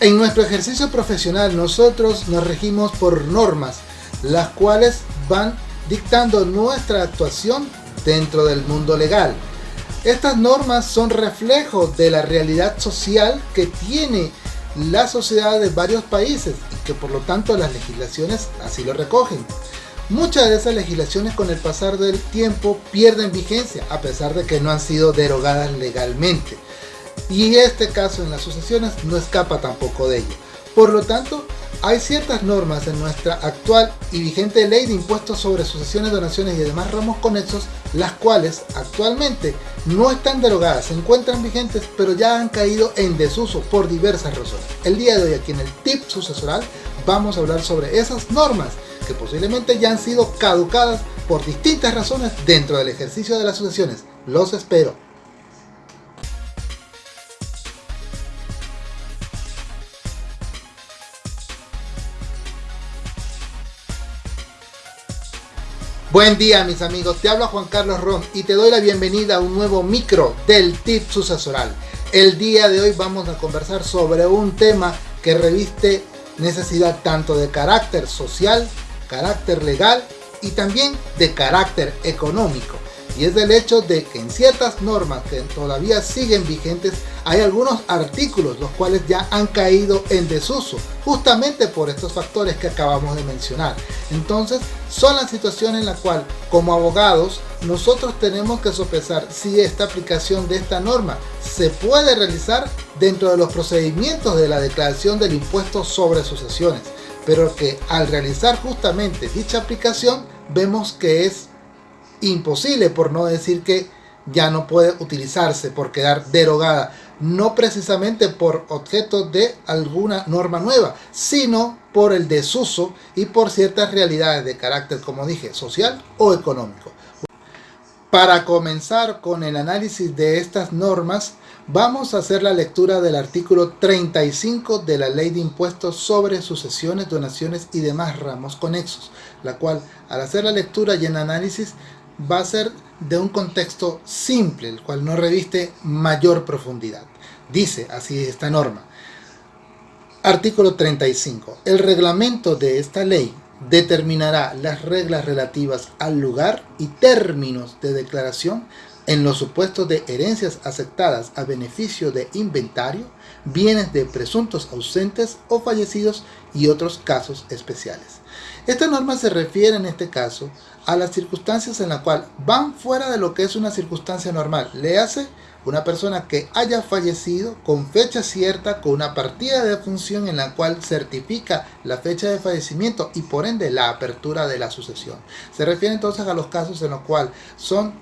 En nuestro ejercicio profesional nosotros nos regimos por normas, las cuales van dictando nuestra actuación dentro del mundo legal. Estas normas son reflejos de la realidad social que tiene la sociedad de varios países y que por lo tanto las legislaciones así lo recogen. Muchas de esas legislaciones con el pasar del tiempo pierden vigencia a pesar de que no han sido derogadas legalmente. Y este caso en las sucesiones no escapa tampoco de ello. Por lo tanto, hay ciertas normas en nuestra actual y vigente ley de impuestos sobre sucesiones, donaciones y demás ramos conexos, las cuales actualmente no están derogadas, se encuentran vigentes, pero ya han caído en desuso por diversas razones. El día de hoy aquí en el tip sucesoral vamos a hablar sobre esas normas que posiblemente ya han sido caducadas por distintas razones dentro del ejercicio de las sucesiones. Los espero. Buen día mis amigos, te habla Juan Carlos Ron y te doy la bienvenida a un nuevo micro del tip sucesoral. El día de hoy vamos a conversar sobre un tema que reviste necesidad tanto de carácter social, carácter legal y también de carácter económico y es el hecho de que en ciertas normas que todavía siguen vigentes hay algunos artículos los cuales ya han caído en desuso justamente por estos factores que acabamos de mencionar. Entonces son las situaciones en la cual como abogados nosotros tenemos que sopesar si esta aplicación de esta norma se puede realizar dentro de los procedimientos de la declaración del impuesto sobre sucesiones. Pero que al realizar justamente dicha aplicación vemos que es imposible, por no decir que ya no puede utilizarse por quedar derogada, no precisamente por objeto de alguna norma nueva, sino por el desuso y por ciertas realidades de carácter, como dije, social o económico. Para comenzar con el análisis de estas normas, vamos a hacer la lectura del artículo 35 de la Ley de Impuestos sobre Sucesiones, Donaciones y demás ramos conexos, la cual al hacer la lectura y el análisis va a ser de un contexto simple, el cual no reviste mayor profundidad. Dice así esta norma. Artículo 35. El reglamento de esta ley determinará las reglas relativas al lugar y términos de declaración en los supuestos de herencias aceptadas a beneficio de inventario, bienes de presuntos ausentes o fallecidos y otros casos especiales. Esta norma se refiere en este caso a las circunstancias en las cuales van fuera de lo que es una circunstancia normal. Le hace una persona que haya fallecido con fecha cierta, con una partida de función en la cual certifica la fecha de fallecimiento y por ende la apertura de la sucesión. Se refiere entonces a los casos en los cuales son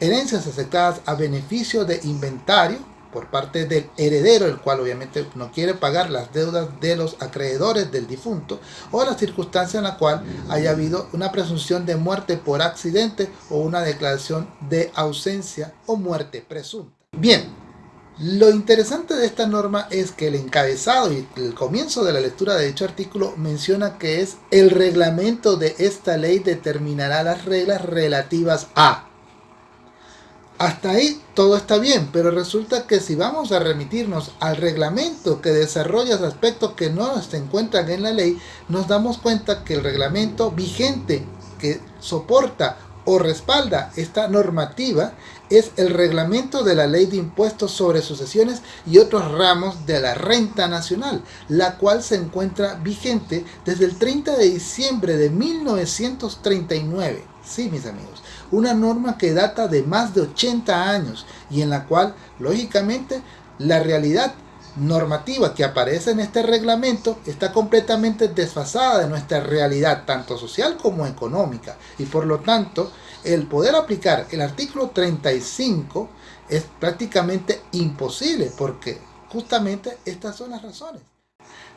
herencias aceptadas a beneficio de inventario por parte del heredero, el cual obviamente no quiere pagar las deudas de los acreedores del difunto, o la circunstancia en la cual haya habido una presunción de muerte por accidente o una declaración de ausencia o muerte presunta. Bien, lo interesante de esta norma es que el encabezado y el comienzo de la lectura de dicho artículo menciona que es el reglamento de esta ley determinará las reglas relativas a hasta ahí todo está bien, pero resulta que si vamos a remitirnos al reglamento que desarrolla aspectos que no se encuentran en la ley, nos damos cuenta que el reglamento vigente que soporta o respalda esta normativa es el reglamento de la ley de impuestos sobre sucesiones y otros ramos de la renta nacional, la cual se encuentra vigente desde el 30 de diciembre de 1939. Sí, mis amigos, una norma que data de más de 80 años y en la cual, lógicamente, la realidad normativa que aparece en este reglamento está completamente desfasada de nuestra realidad, tanto social como económica. Y por lo tanto, el poder aplicar el artículo 35 es prácticamente imposible porque justamente estas son las razones.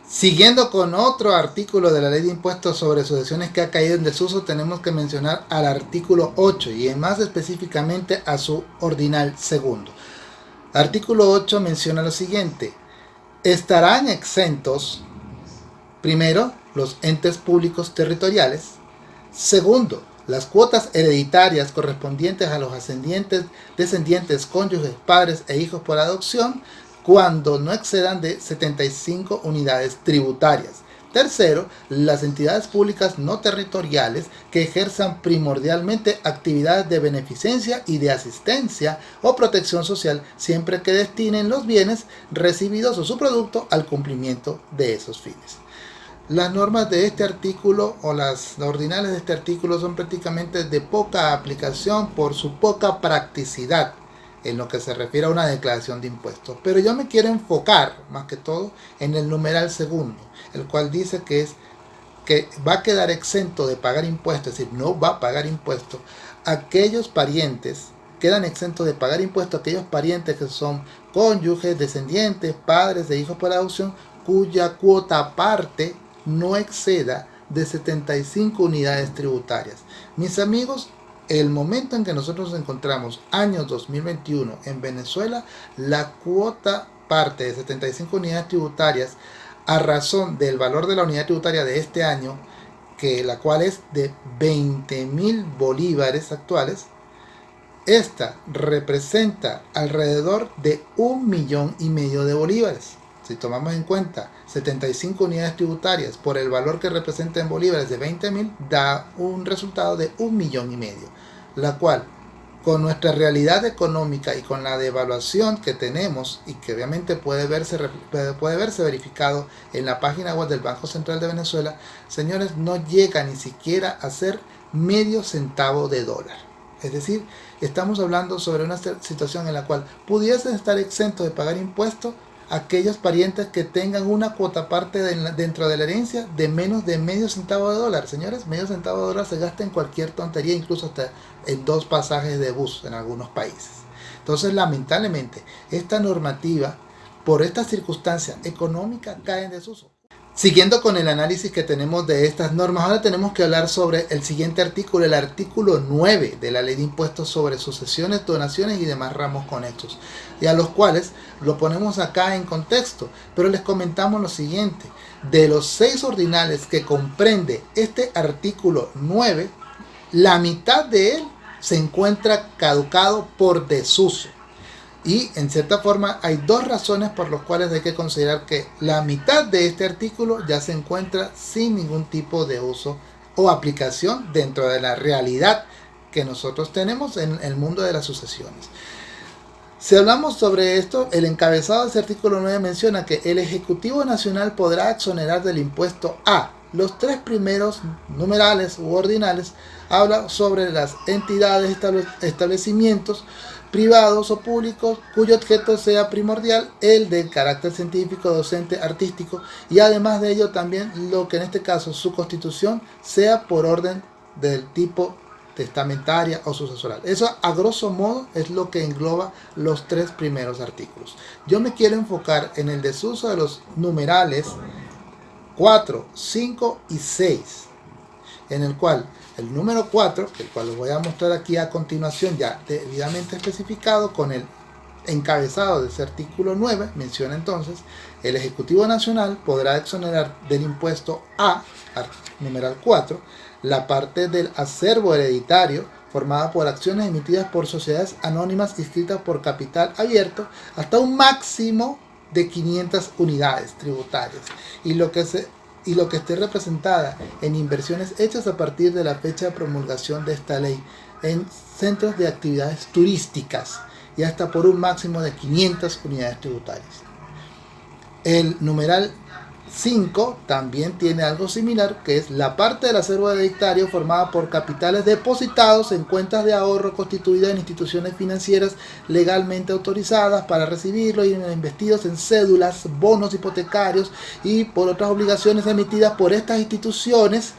Siguiendo con otro artículo de la ley de impuestos sobre sucesiones que ha caído en desuso, tenemos que mencionar al artículo 8 y más específicamente a su ordinal segundo. Artículo 8 menciona lo siguiente, estarán exentos, primero, los entes públicos territoriales, segundo, las cuotas hereditarias correspondientes a los ascendientes, descendientes, cónyuges, padres e hijos por adopción, cuando no excedan de 75 unidades tributarias. Tercero, las entidades públicas no territoriales que ejerzan primordialmente actividades de beneficencia y de asistencia o protección social siempre que destinen los bienes recibidos o su producto al cumplimiento de esos fines. Las normas de este artículo o las ordinales de este artículo son prácticamente de poca aplicación por su poca practicidad en lo que se refiere a una declaración de impuestos. Pero yo me quiero enfocar más que todo en el numeral segundo, el cual dice que es que va a quedar exento de pagar impuestos, es decir, no va a pagar impuestos, aquellos parientes, quedan exentos de pagar impuestos aquellos parientes que son cónyuges, descendientes, padres de hijos por adopción, cuya cuota parte no exceda de 75 unidades tributarias. Mis amigos, el momento en que nosotros nos encontramos, año 2021, en Venezuela, la cuota parte de 75 unidades tributarias a razón del valor de la unidad tributaria de este año, que la cual es de 20 mil bolívares actuales, esta representa alrededor de un millón y medio de bolívares. Si tomamos en cuenta 75 unidades tributarias por el valor que representa en bolívares de 20 mil, da un resultado de un millón y medio, la cual con nuestra realidad económica y con la devaluación que tenemos y que obviamente puede verse, puede verse verificado en la página web del Banco Central de Venezuela, señores, no llega ni siquiera a ser medio centavo de dólar. Es decir, estamos hablando sobre una situación en la cual pudiesen estar exentos de pagar impuestos aquellos parientes que tengan una cuota parte dentro de la herencia de menos de medio centavo de dólar. Señores, medio centavo de dólar se gasta en cualquier tontería, incluso hasta en dos pasajes de bus en algunos países. Entonces, lamentablemente, esta normativa, por esta circunstancia económica, cae en desuso. Siguiendo con el análisis que tenemos de estas normas, ahora tenemos que hablar sobre el siguiente artículo, el artículo 9 de la Ley de Impuestos sobre sucesiones, donaciones y demás ramos conexos, y a los cuales lo ponemos acá en contexto, pero les comentamos lo siguiente, de los seis ordinales que comprende este artículo 9, la mitad de él se encuentra caducado por desuso. Y en cierta forma hay dos razones por las cuales hay que considerar que la mitad de este artículo ya se encuentra sin ningún tipo de uso o aplicación dentro de la realidad que nosotros tenemos en el mundo de las sucesiones. Si hablamos sobre esto, el encabezado de este artículo 9 menciona que el Ejecutivo Nacional podrá exonerar del impuesto A. Los tres primeros numerales u ordinales habla sobre las entidades, establecimientos, privados o públicos cuyo objeto sea primordial el del carácter científico, docente, artístico y además de ello también lo que en este caso su constitución sea por orden del tipo testamentaria o sucesoral. Eso a grosso modo es lo que engloba los tres primeros artículos. Yo me quiero enfocar en el desuso de los numerales 4, 5 y 6, en el cual el número 4, el cual les voy a mostrar aquí a continuación ya debidamente especificado con el encabezado de ese artículo 9, menciona entonces, el Ejecutivo Nacional podrá exonerar del impuesto A, numeral 4, la parte del acervo hereditario formada por acciones emitidas por sociedades anónimas inscritas por capital abierto hasta un máximo de 500 unidades tributarias. Y lo que se y lo que esté representada en inversiones hechas a partir de la fecha de promulgación de esta ley en centros de actividades turísticas y hasta por un máximo de 500 unidades tributarias. El numeral 5 también tiene algo similar, que es la parte del acervo hereditario formada por capitales depositados en cuentas de ahorro constituidas en instituciones financieras legalmente autorizadas para recibirlo y investidos en cédulas, bonos hipotecarios y por otras obligaciones emitidas por estas instituciones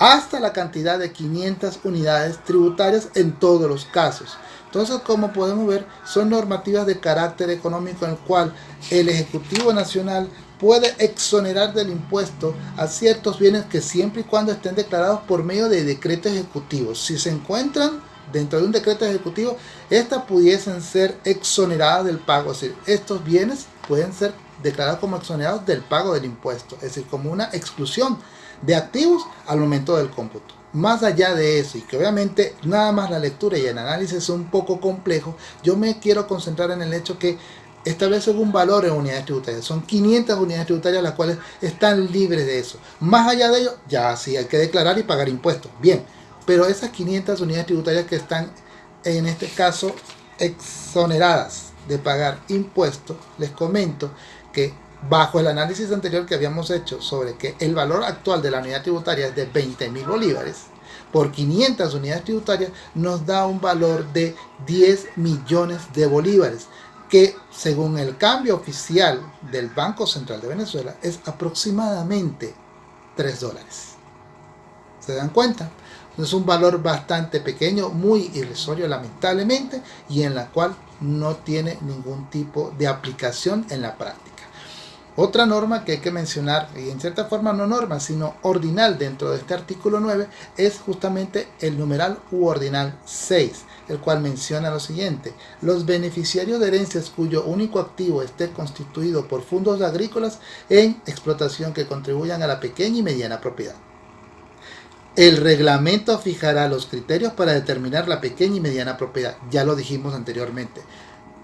hasta la cantidad de 500 unidades tributarias en todos los casos. Entonces, como podemos ver, son normativas de carácter económico en el cual el Ejecutivo Nacional puede exonerar del impuesto a ciertos bienes que siempre y cuando estén declarados por medio de decretos ejecutivos. Si se encuentran dentro de un decreto ejecutivo, estas pudiesen ser exoneradas del pago. Es decir, estos bienes pueden ser declarados como exonerados del pago del impuesto. Es decir, como una exclusión de activos al momento del cómputo. Más allá de eso, y que obviamente nada más la lectura y el análisis son un poco complejo, yo me quiero concentrar en el hecho que establecen un valor en unidades tributarias. Son 500 unidades tributarias las cuales están libres de eso. Más allá de ello, ya sí hay que declarar y pagar impuestos. Bien, pero esas 500 unidades tributarias que están en este caso exoneradas de pagar impuestos, les comento que bajo el análisis anterior que habíamos hecho sobre que el valor actual de la unidad tributaria es de 20 mil bolívares, por 500 unidades tributarias nos da un valor de 10 millones de bolívares que según el cambio oficial del Banco Central de Venezuela es aproximadamente 3 dólares. ¿Se dan cuenta? Es un valor bastante pequeño, muy irrisorio lamentablemente, y en la cual no tiene ningún tipo de aplicación en la práctica. Otra norma que hay que mencionar, y en cierta forma no norma, sino ordinal dentro de este artículo 9, es justamente el numeral u ordinal 6, el cual menciona lo siguiente, los beneficiarios de herencias cuyo único activo esté constituido por fondos agrícolas en explotación que contribuyan a la pequeña y mediana propiedad. El reglamento fijará los criterios para determinar la pequeña y mediana propiedad, ya lo dijimos anteriormente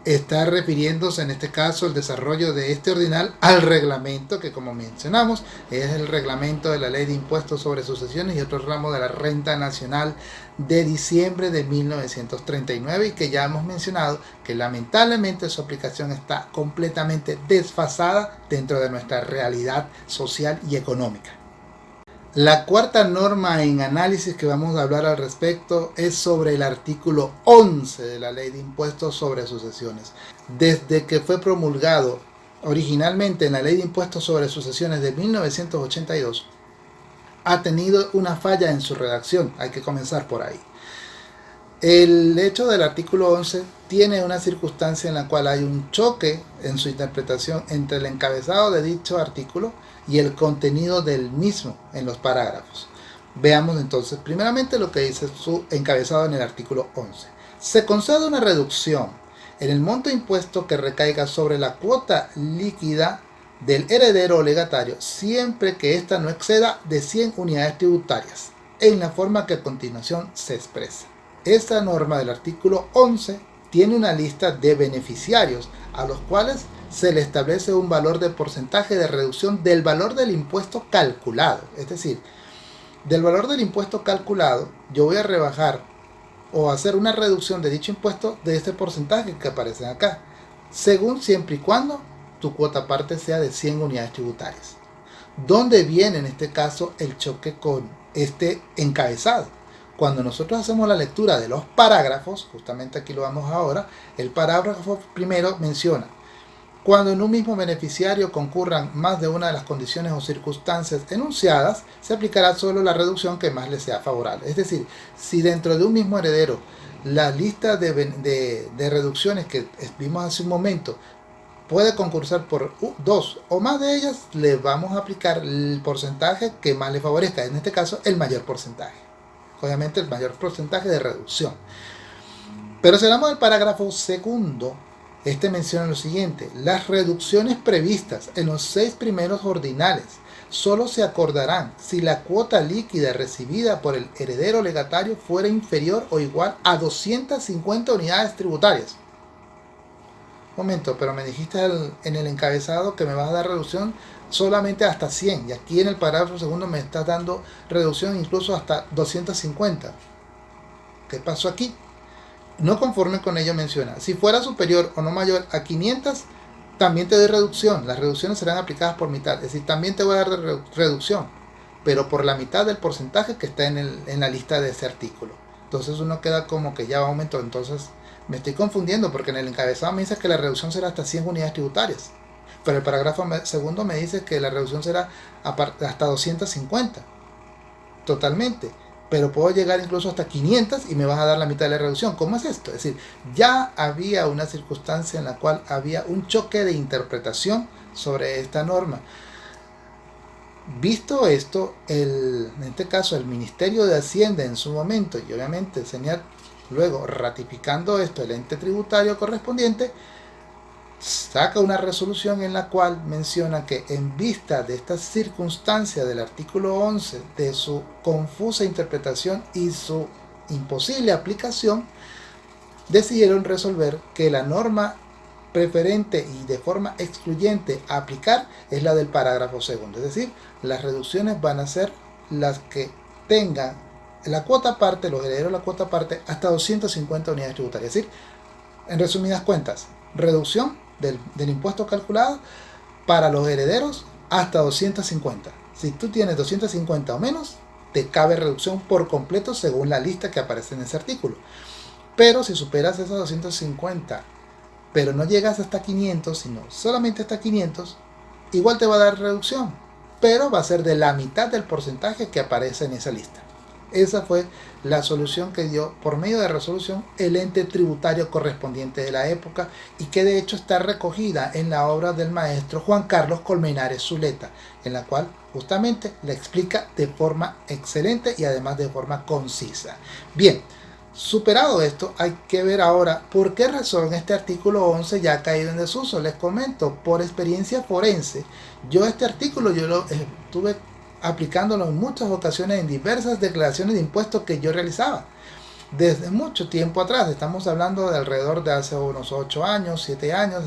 está refiriéndose en este caso el desarrollo de este ordinal al reglamento que como mencionamos es el reglamento de la ley de impuestos sobre sucesiones y otros ramos de la renta nacional de diciembre de 1939 y que ya hemos mencionado que lamentablemente su aplicación está completamente desfasada dentro de nuestra realidad social y económica. La cuarta norma en análisis que vamos a hablar al respecto es sobre el artículo 11 de la Ley de Impuestos sobre Sucesiones. Desde que fue promulgado originalmente en la Ley de Impuestos sobre Sucesiones de 1982, ha tenido una falla en su redacción. Hay que comenzar por ahí. El hecho del artículo 11 tiene una circunstancia en la cual hay un choque en su interpretación entre el encabezado de dicho artículo y el contenido del mismo en los parágrafos. Veamos entonces primeramente lo que dice su encabezado en el artículo 11. Se concede una reducción en el monto impuesto que recaiga sobre la cuota líquida del heredero legatario siempre que ésta no exceda de 100 unidades tributarias en la forma que a continuación se expresa. Esta norma del artículo 11 tiene una lista de beneficiarios a los cuales se le establece un valor de porcentaje de reducción del valor del impuesto calculado. Es decir, del valor del impuesto calculado, yo voy a rebajar o hacer una reducción de dicho impuesto de este porcentaje que aparece acá, según siempre y cuando tu cuota parte sea de 100 unidades tributarias. ¿Dónde viene en este caso el choque con este encabezado? Cuando nosotros hacemos la lectura de los parágrafos, justamente aquí lo vamos ahora, el parágrafo primero menciona cuando en un mismo beneficiario concurran más de una de las condiciones o circunstancias enunciadas, se aplicará solo la reducción que más le sea favorable. Es decir, si dentro de un mismo heredero la lista de, reducciones que vimos hace un momento puede concursar por dos o más de ellas, le vamos a aplicar el porcentaje que más le favorezca, en este caso el mayor porcentaje. Obviamente el mayor porcentaje de reducción. Pero si hablamos del parágrafo segundo, este menciona lo siguiente, las reducciones previstas en los seis primeros ordinales solo se acordarán si la cuota líquida recibida por el heredero legatario fuera inferior o igual a 250 unidades tributarias. Momento, pero me dijiste en el encabezado que me vas a dar reducción solamente hasta 100 y aquí en el parágrafo segundo me estás dando reducción incluso hasta 250. ¿Qué pasó aquí? No conforme con ello menciona, si fuera superior o no mayor a 500, también te doy reducción. Las reducciones serán aplicadas por mitad. Es decir, también te voy a dar reducción, pero por la mitad del porcentaje que está en, el, en la lista de ese artículo. Entonces uno queda como que ya va aumento. Entonces me estoy confundiendo porque en el encabezado me dice que la reducción será hasta 100 unidades tributarias. Pero el parágrafo segundo me dice que la reducción será hasta 250. Totalmente pero puedo llegar incluso hasta 500 y me vas a dar la mitad de la reducción. ¿Cómo es esto? Es decir, ya había una circunstancia en la cual había un choque de interpretación sobre esta norma. Visto esto, el, en este caso el Ministerio de Hacienda en su momento y obviamente el señor luego ratificando esto el ente tributario correspondiente, saca una resolución en la cual menciona que en vista de esta circunstancia del artículo 11, de su confusa interpretación y su imposible aplicación, decidieron resolver que la norma preferente y de forma excluyente a aplicar es la del parágrafo segundo. Es decir, las reducciones van a ser las que tengan la cuota parte, los herederos la cuota parte, hasta 250 unidades tributarias. Es decir, en resumidas cuentas, reducción del, impuesto calculado para los herederos hasta 250. Si tú tienes 250 o menos, te cabe reducción por completo según la lista que aparece en ese artículo. Pero si superas esos 250, pero no llegas hasta 500, sino solamente hasta 500, igual te va a dar reducción, pero va a ser de la mitad del porcentaje que aparece en esa lista. Esa fue la solución que dio por medio de resolución el ente tributario correspondiente de la época y que de hecho está recogida en la obra del maestro Juan Carlos Colmenares Zuleta, en la cual justamente le explica de forma excelente y además de forma concisa. Bien, Superado esto, hay que ver ahora por qué razón este artículo 11 ya ha caído en desuso. Les comento, por experiencia forense, yo este artículo yo lo estuve aplicándolo en muchas ocasiones en diversas declaraciones de impuestos que yo realizaba. Desde mucho tiempo atrás, estamos hablando de alrededor de hace unos 8 años, 7 años,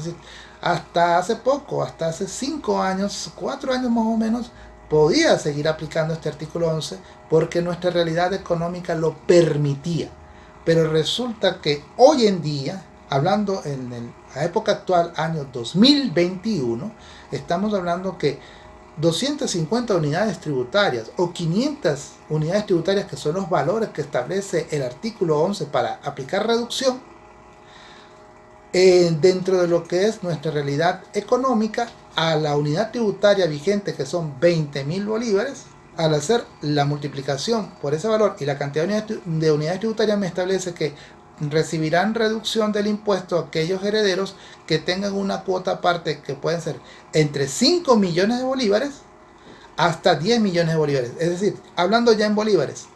hasta hace poco, hasta hace 5 años, 4 años más o menos, podía seguir aplicando este artículo 11 porque nuestra realidad económica lo permitía. Pero resulta que hoy en día, hablando en la época actual, año 2021, estamos hablando que 250 unidades tributarias o 500 unidades tributarias que son los valores que establece el artículo 11 para aplicar reducción eh, dentro de lo que es nuestra realidad económica a la unidad tributaria vigente que son 20 mil bolívares al hacer la multiplicación por ese valor y la cantidad de unidades tributarias me establece que recibirán reducción del impuesto aquellos herederos que tengan una cuota aparte que pueden ser entre 5 millones de bolívares hasta 10 millones de bolívares. Es decir, hablando ya en bolívares,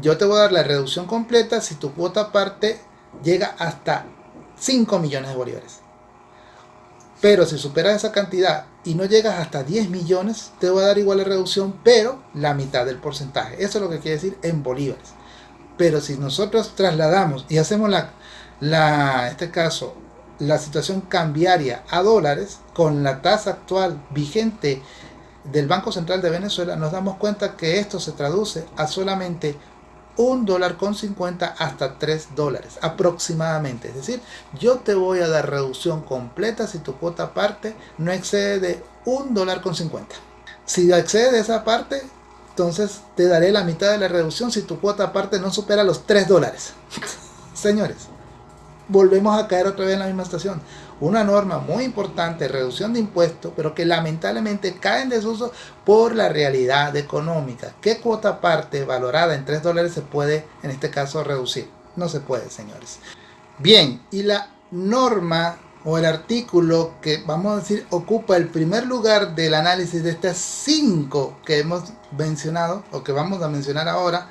yo te voy a dar la reducción completa si tu cuota aparte llega hasta 5 millones de bolívares. Pero si superas esa cantidad y no llegas hasta 10 millones, te voy a dar igual la reducción, pero la mitad del porcentaje. Eso es lo que quiere decir en bolívares. Pero si nosotros trasladamos y hacemos la, este caso, la situación cambiaria a dólares con la tasa actual vigente del Banco Central de Venezuela, nos damos cuenta que esto se traduce a solamente un dólar con 50 hasta 3 dólares aproximadamente. Es decir, yo te voy a dar reducción completa si tu cuota parte no excede de un dólar con 50. Si excede de esa parte, entonces te daré la mitad de la reducción si tu cuota aparte no supera los 3 dólares. Señores, volvemos a caer otra vez en la misma estación. Una norma muy importante, reducción de impuestos, pero que lamentablemente cae en desuso por la realidad económica. ¿Qué cuota aparte valorada en 3 dólares se puede, en este caso, reducir? No se puede, señores. Bien, y la norma o el artículo que vamos a decir ocupa el primer lugar del análisis de estas cinco que hemos mencionado o que vamos a mencionar ahora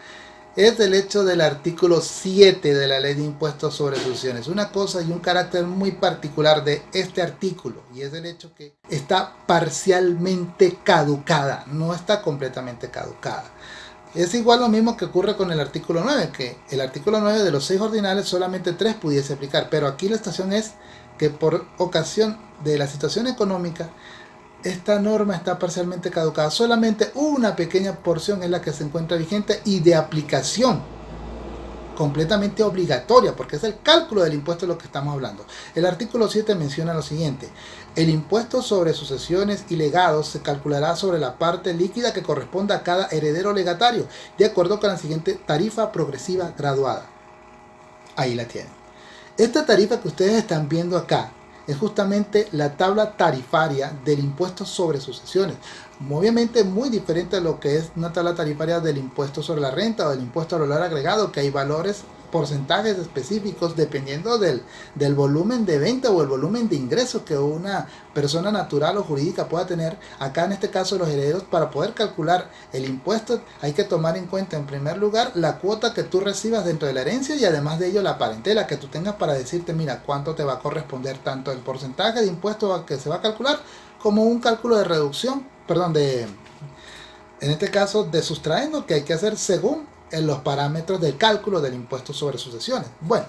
es el hecho del artículo 7 de la ley de impuestos sobre sucesiones. Una cosa y un carácter muy particular de este artículo y es el hecho que está parcialmente caducada, no está completamente caducada. Es igual lo mismo que ocurre con el artículo 9, que el artículo 9 de los seis ordinales solamente tres pudiese aplicar, pero aquí la estación es que por ocasión de la situación económica, esta norma está parcialmente caducada. Solamente una pequeña porción es la que se encuentra vigente y de aplicación completamente obligatoria, porque es el cálculo del impuesto de lo que estamos hablando. El artículo 7 menciona lo siguiente. El impuesto sobre sucesiones y legados se calculará sobre la parte líquida que corresponda a cada heredero legatario, de acuerdo con la siguiente tarifa progresiva graduada. Ahí la tienen. Esta tarifa que ustedes están viendo acá es justamente la tabla tarifaria del impuesto sobre sucesiones. Obviamente muy diferente a lo que es una tabla tarifaria del impuesto sobre la renta o del impuesto al valor agregado, que hay valores porcentajes específicos dependiendo del, del, volumen de venta o el volumen de ingresos que una persona natural o jurídica pueda tener. Acá en este caso los herederos para poder calcular el impuesto hay que tomar en cuenta en primer lugar la cuota que tú recibas dentro de la herencia y además de ello la parentela que tú tengas para decirte mira cuánto te va a corresponder tanto el porcentaje de impuesto que se va a calcular como un cálculo de reducción, perdón, de en este caso de sustraendo que hay que hacer según en los parámetros del cálculo del impuesto sobre sucesiones. Bueno,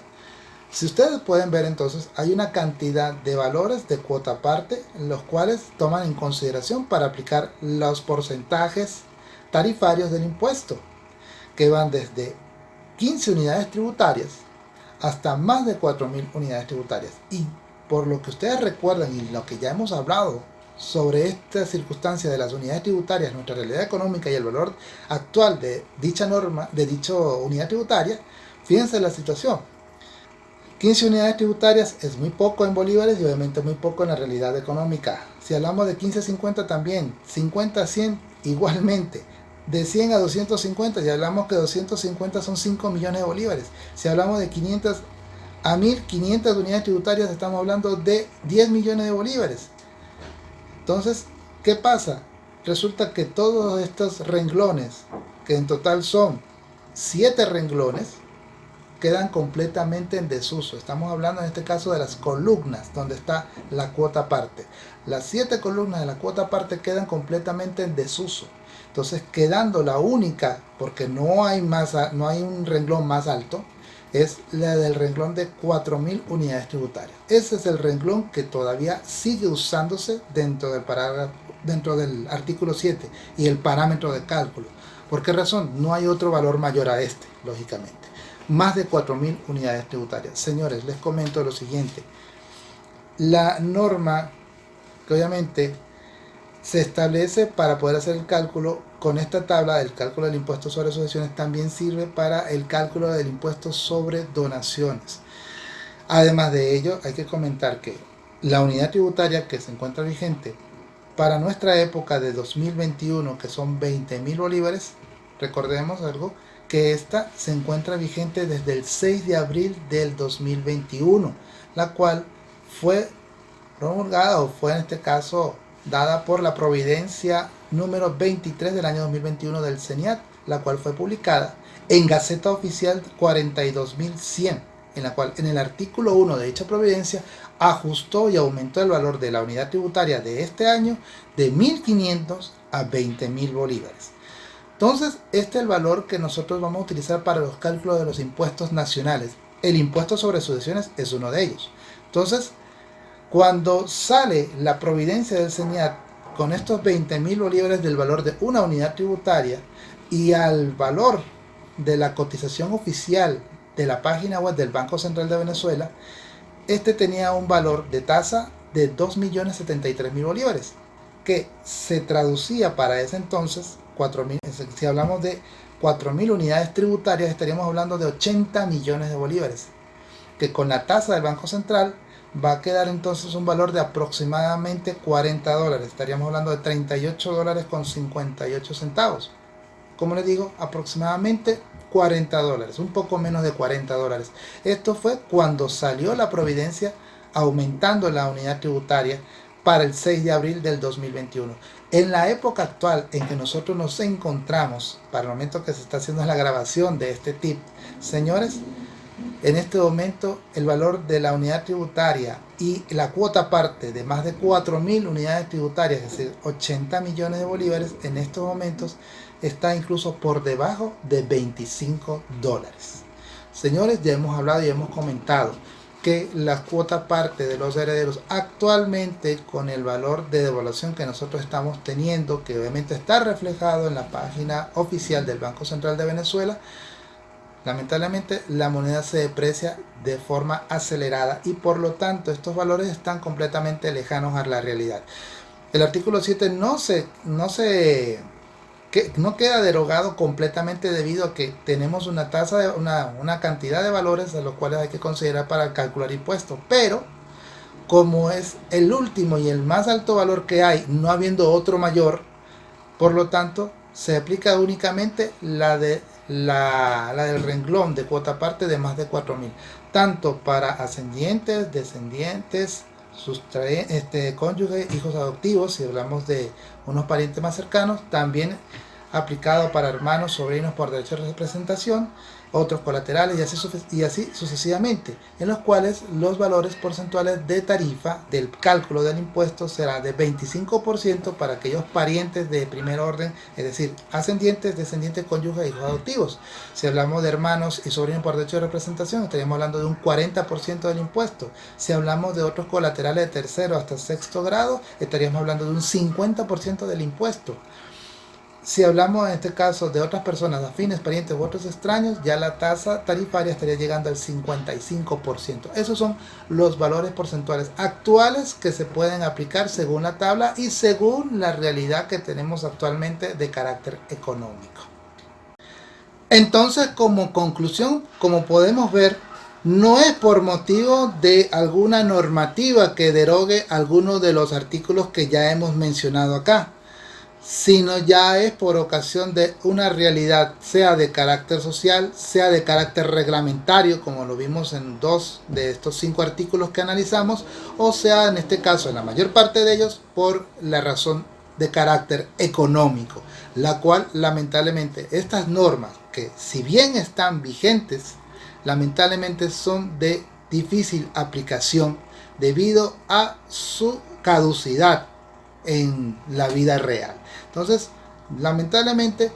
Si ustedes pueden ver entonces, hay una cantidad de valores de cuota aparte, los cuales toman en consideración para aplicar los porcentajes tarifarios del impuesto, que van desde 15 unidades tributarias hasta más de 4.000 unidades tributarias. Y por lo que ustedes recuerdan y lo que ya hemos hablado sobre esta circunstancia de las unidades tributarias, nuestra realidad económica y el valor actual de dicha norma, de dicha unidad tributaria, fíjense la situación. 15 unidades tributarias es muy poco en bolívares y obviamente muy poco en la realidad económica. Si hablamos de 15 a 50 también, 50 a 100 igualmente. De 100 a 250, ya hablamos que 250 son 5 millones de bolívares. Si hablamos de 500 a 1500 unidades tributarias, estamos hablando de 10 millones de bolívares. Entonces, ¿qué pasa? Resulta que todos estos renglones, que en total son 7 renglones, quedan completamente en desuso. Estamos hablando en este caso de las columnas, donde está la cuota aparte. Las siete columnas de la cuota aparte quedan completamente en desuso. Entonces, quedando la única, porque no hay, más, no hay un renglón más alto, es la del renglón de 4.000 unidades tributarias. Ese es el renglón que todavía sigue usándose dentro del, dentro del artículo 7 y el parámetro de cálculo. ¿Por qué razón? No hay otro valor mayor a este, lógicamente más de 4.000 unidades tributarias. Señores, les comento lo siguiente. La norma que obviamente se establece para poder hacer el cálculo con esta tabla del cálculo del impuesto sobre sucesiones también sirve para el cálculo del impuesto sobre donaciones. Además de ello, hay que comentar que la unidad tributaria que se encuentra vigente para nuestra época de 2021, que son 20.000 bolívares, recordemos algo, que esta se encuentra vigente desde el 6 de abril del 2021, la cual fue promulgada o fue en este caso dada por la providencia número 23 del año 2021 del CENIAT, la cual fue publicada en Gaceta Oficial 42100, en la cual en el artículo 1 de dicha providencia ajustó y aumentó el valor de la unidad tributaria de este año de 1.500 a 20.000 bolívares. Entonces, este es el valor que nosotros vamos a utilizar para los cálculos de los impuestos nacionales. El impuesto sobre sucesiones es uno de ellos. Entonces, cuando sale la providencia del CENIAT con estos 20 mil bolívares del valor de una unidad tributaria y al valor de la cotización oficial de la página web del Banco Central de Venezuela, este tenía un valor de tasa de 2.073.000 bolívares, que se traducía para ese entonces 4.000, si hablamos de 4.000 unidades tributarias, estaríamos hablando de 80 millones de bolívares, que con la tasa del Banco Central va a quedar entonces un valor de aproximadamente 40 dólares. Estaríamos hablando de 38 dólares con 58 centavos. Como les digo, aproximadamente 40 dólares, un poco menos de 40 dólares. Esto fue cuando salió la providencia aumentando la unidad tributaria para el 6 de abril del 2021. En la época actual en que nosotros nos encontramos, para el momento que se está haciendo la grabación de este tip, señores, en este momento el valor de la unidad tributaria y la cuota parte de más de 4.000 unidades tributarias, es decir, 80 millones de bolívares, en estos momentos está incluso por debajo de 25 dólares. Señores, ya hemos hablado y hemos comentado que la cuota parte de los herederos actualmente con el valor de devaluación que nosotros estamos teniendo, que obviamente está reflejado en la página oficial del Banco Central de Venezuela, lamentablemente la moneda se deprecia de forma acelerada y por lo tanto estos valores están completamente lejanos a la realidad. El artículo 7 no se, no se no queda derogado completamente debido a que tenemos una tasa de una, cantidad de valores a los cuales hay que considerar para calcular impuestos pero como es el último y el más alto valor que hay no habiendo otro mayor por lo tanto se aplica únicamente la de la, del renglón de cuota parte de más de 4.000 tanto para ascendientes descendientes este, cónyuges, hijos adoptivos, si hablamos de unos parientes más cercanos, también aplicado para hermanos, sobrinos por derecho de representación otros colaterales y así, sucesivamente, en los cuales los valores porcentuales de tarifa del cálculo del impuesto será de 25% para aquellos parientes de primer orden, es decir, ascendientes, descendientes, cónyuges, hijos adoptivos. Si hablamos de hermanos y sobrinos por derecho de representación, estaríamos hablando de un 40% del impuesto. Si hablamos de otros colaterales de tercero hasta sexto grado, estaríamos hablando de un 50% del impuesto. Si hablamos en este caso de otras personas afines, parientes u otros extraños, ya la tasa tarifaria estaría llegando al 55%. Esos son los valores porcentuales actuales que se pueden aplicar según la tabla y según la realidad que tenemos actualmente de carácter económico. Entonces, como conclusión, como podemos ver, no es por motivo de alguna normativa que derogue alguno de los artículos que ya hemos mencionado acá sino ya es por ocasión de una realidad, sea de carácter social, sea de carácter reglamentario, como lo vimos en dos de estos cinco artículos que analizamos, o sea, en este caso, en la mayor parte de ellos, por la razón de carácter económico, la cual lamentablemente estas normas, que si bien están vigentes, lamentablemente son de difícil aplicación debido a su caducidad en la vida real. Entonces, lamentablemente,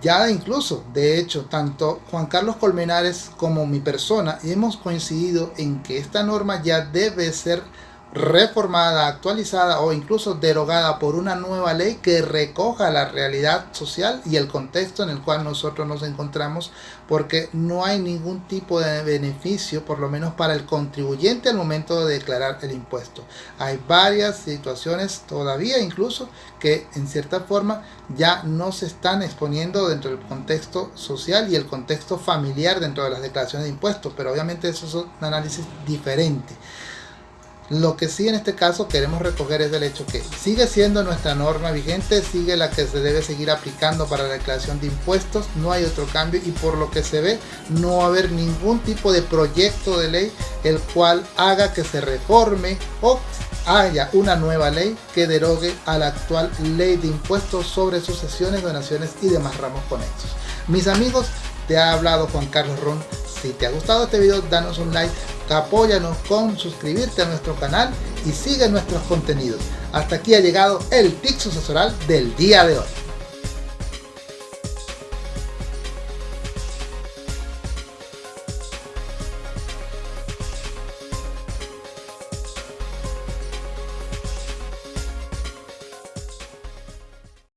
ya incluso, de hecho, tanto Juan Carlos Colmenares como mi persona hemos coincidido en que esta norma ya debe ser reformada, actualizada o incluso derogada por una nueva ley que recoja la realidad social y el contexto en el cual nosotros nos encontramos porque no hay ningún tipo de beneficio por lo menos para el contribuyente al momento de declarar el impuesto. Hay varias situaciones todavía incluso que en cierta forma ya no se están exponiendo dentro del contexto social y el contexto familiar dentro de las declaraciones de impuestos, pero obviamente eso es un análisis diferente. Lo que sí en este caso queremos recoger es el hecho que sigue siendo nuestra norma vigente, sigue la que se debe seguir aplicando para la declaración de impuestos, no hay otro cambio y por lo que se ve no va a haber ningún tipo de proyecto de ley el cual haga que se reforme o haya una nueva ley que derogue a la actual ley de impuestos sobre sucesiones, donaciones y demás ramos conexos. Mis amigos, te ha hablado Juan Carlos Ron. Si te ha gustado este video, danos un like, apóyanos con suscribirte a nuestro canal y sigue nuestros contenidos. Hasta aquí ha llegado el TIC sucesoral del día de hoy.